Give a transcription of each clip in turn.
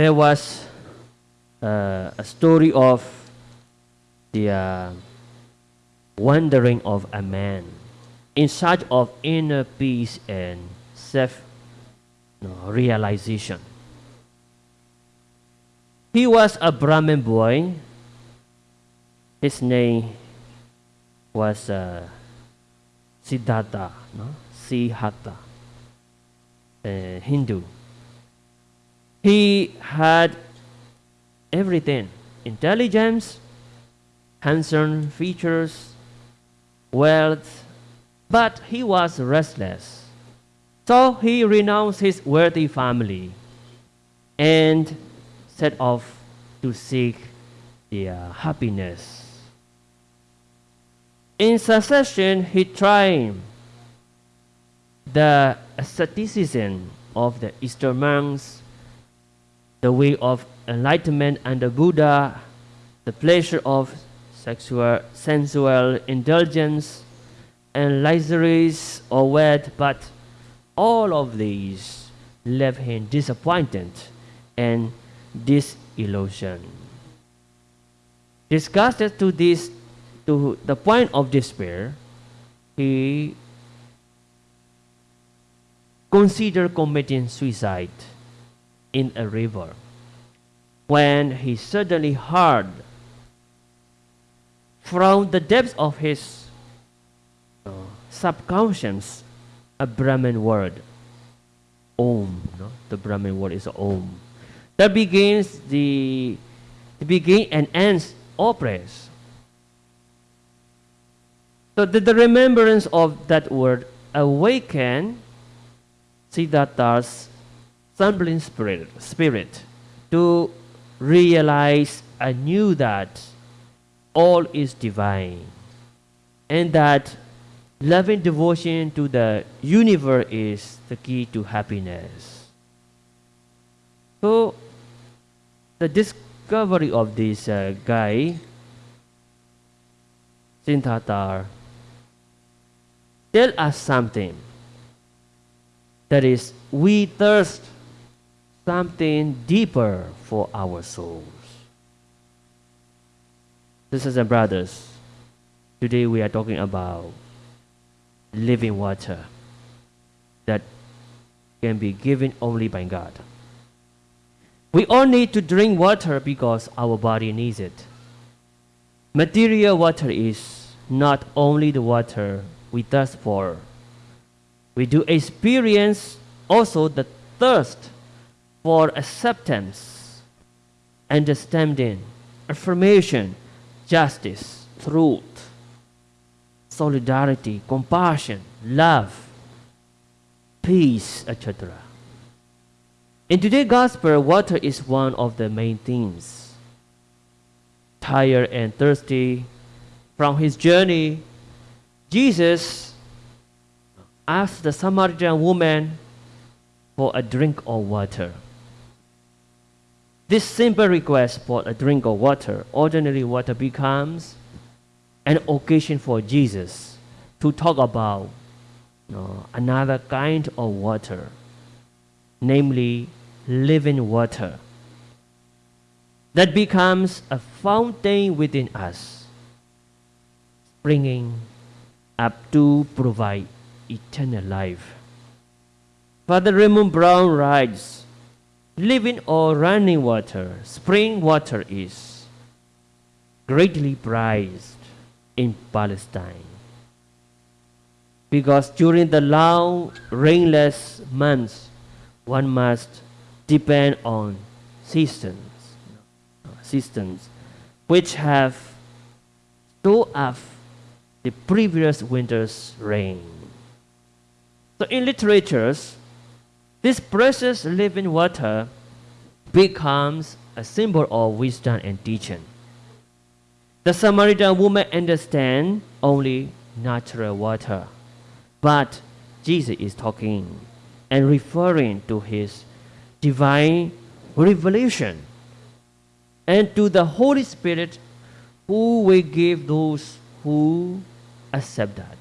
there was uh, a story of the uh, wandering of a man in search of inner peace and self you know, realization. He was a Brahmin boy. His name was uh, Siddhartha, no? Siddhartha, uh, Hindu. He had everything intelligence, handsome features, wealth, but he was restless. So he renounced his wealthy family and set off to seek the uh, happiness. In succession, he tried the asceticism of the Eastern monks, the way of enlightenment and the Buddha, the pleasure of sexual, sensual indulgence, and luxuries or wealth, but all of these left him disappointed and disillusioned. Disgusted to this, to the point of despair, he considered committing suicide in a river when he suddenly heard from the depths of his uh, subconscious a Brahmin word, Om. No? The Brahmin word is Om. That begins the, the begin and ends all prayers. So the, the remembrance of that word awaken Siddhartha's stumbling spirit, spirit to realize anew that all is divine and that loving devotion to the universe is the key to happiness. So, the discovery of this uh, guy, Sintatar, tell us something. That is, we thirst something deeper for our souls. Sisters and brothers, today we are talking about living water that can be given only by God. We all need to drink water because our body needs it. Material water is not only the water we thirst for. We do experience also the thirst for acceptance, understanding, affirmation, justice, truth, solidarity, compassion, love, peace, etc. In today's gospel, water is one of the main themes. Tired and thirsty from his journey, Jesus asked the Samaritan woman for a drink of water. This simple request for a drink of water, ordinary water, becomes an occasion for Jesus to talk about you know, another kind of water, namely living water, that becomes a fountain within us, springing up to provide eternal life. Father Raymond Brown writes, living or running water, spring water is greatly prized in Palestine. Because during the long rainless months, one must depend on cisterns, cisterns which have stored up the previous winter's rain. So in literatures, this precious living water becomes a symbol of wisdom and teaching. The Samaritan woman understands only natural water, but Jesus is talking and referring to his divine revelation and to the Holy Spirit who will give those who accept that.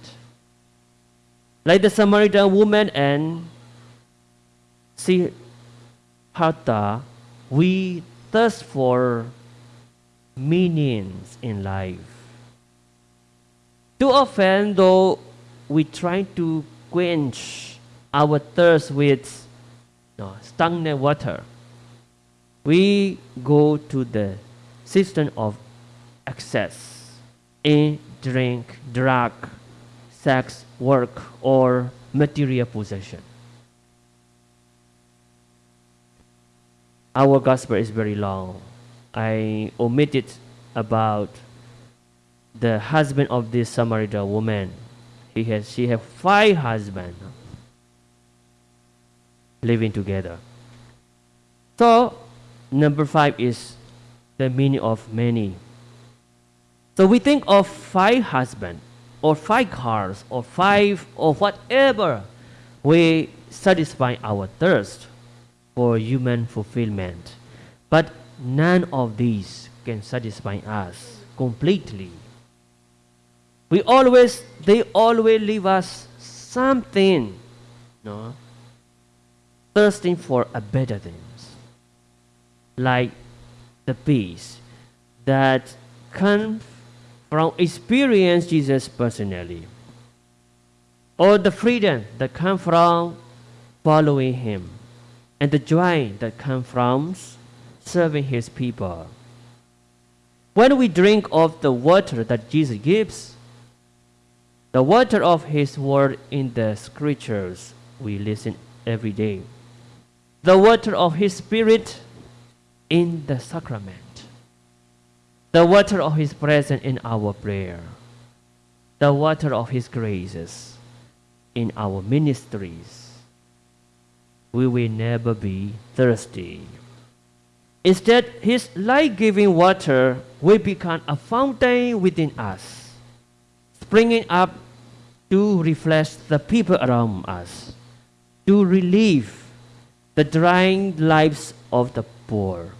Like the Samaritan woman and Siddhartha, we thirst for meanings in life. Too often, though, we try to quench our thirst with no, stagnant water. We go to the system of excess in drink, drug, sex, work, or material possession. Our gospel is very long. I omitted about the husband of this Samaritan woman. He has, she have five husbands living together. So, number five is the meaning of many. So we think of five husbands, or five cars, or five, or whatever. We satisfy our thirst for human fulfillment. But none of these can satisfy us completely. We always, they always leave us something, no? thirsting for a better things, like the peace that comes from experience Jesus personally, or the freedom that comes from following Him, and the joy that comes from serving His people. When we drink of the water that Jesus gives, the water of His word in the scriptures we listen every day, the water of His Spirit in the sacrament, the water of His presence in our prayer, the water of His graces in our ministries, we will never be thirsty. Instead, His life giving water will become a fountain within us, springing up to refresh the people around us, to relieve the drying lives of the poor,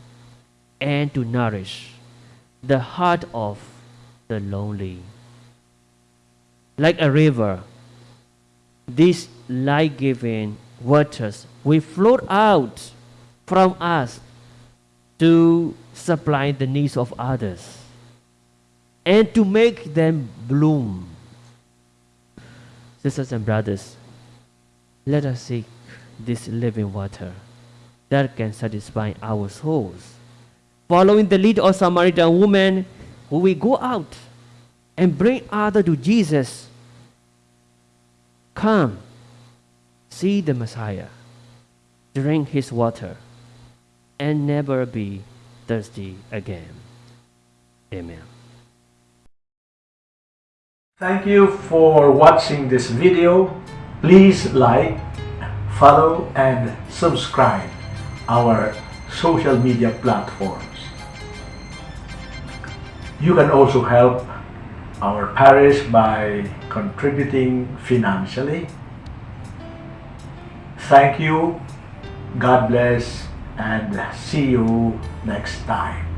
and to nourish the heart of the lonely. Like a river, this life giving waters will flow out from us to supply the needs of others and to make them bloom. Sisters and brothers, let us seek this living water that can satisfy our souls. Following the lead of Samaritan woman, who will go out and bring others to Jesus. Come, see the Messiah, drink his water, and never be thirsty again. Amen. Thank you for watching this video. Please like, follow and subscribe our social media platforms. You can also help our parish by contributing financially. Thank you, God bless, and see you next time.